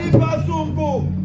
palipa zungu.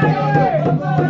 Hey!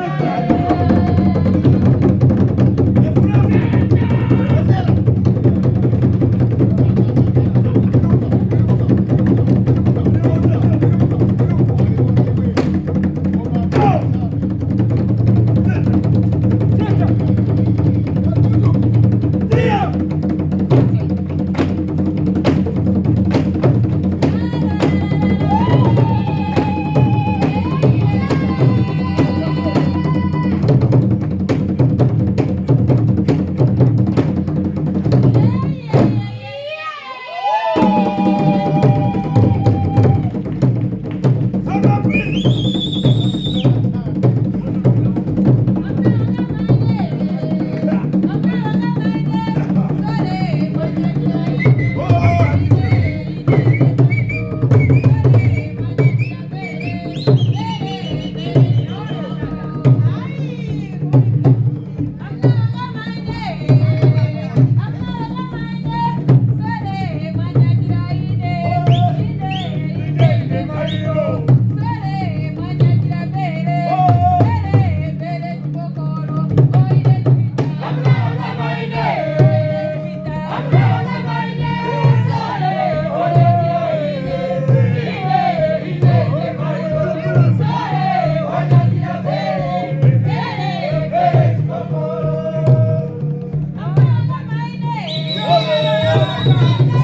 Thank you.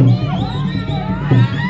Música